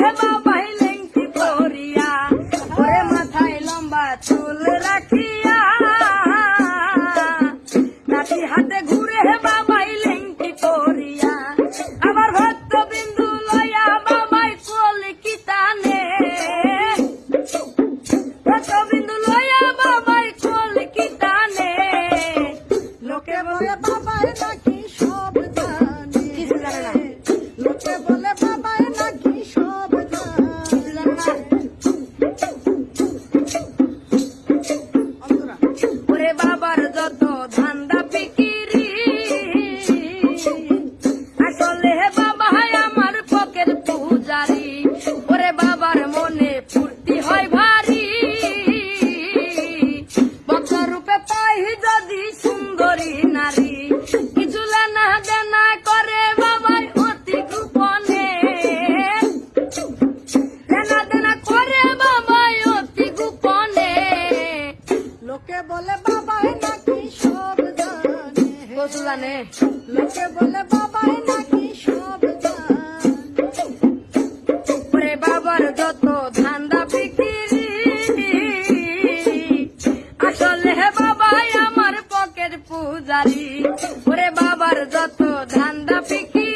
ঘুরে বাবাই লেংটি পরিয়া ওরে মাথায় লম্বা চুল রাখিয়া। রাতি হাতে ঘুরে বাবাই লেংটি পরিয়া আবার ভক্ত বিন্দু লয়া বাবাই কলিকিতানে ভক্ত বিন্দু লয়া বাবাই কলিকিতানে লোকে বলে নাকি সব জানে। লোকে বলে ওরে বাবার মনে ফুর্তি হয় ভারী। বক্র রূপে পাই যদি সুন্দরী নারী। কিছু লেনা দেনা করে বাবাই অতি গোপনে। লেনা দেনা করে বাবাই অতি গোপনে। লোকে বলে বাবাই নাকি সব জানে। লোকে বলে বাবাই নাকি সব বাবার যত ধান্দা বিক্রি, আসলে বাবাই আমার পকেট পূজারি। ওরে বাবার যত ধান্দা বিক্রি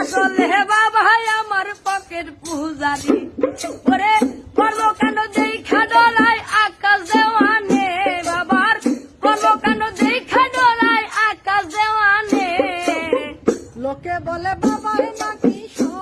আসলে বাবাই আমার পকেট পূজারি। ওরে কর্মকাণ্ড যেই খাডলায় আকাশ দেওয়ানে? বাবার কর্মকাণ্ড যেই খাডলায় আকাশ দেওয়ানে? লোকে বলে বাবা নাকি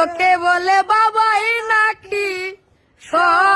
লোকে বলে বাবাই নাকি সব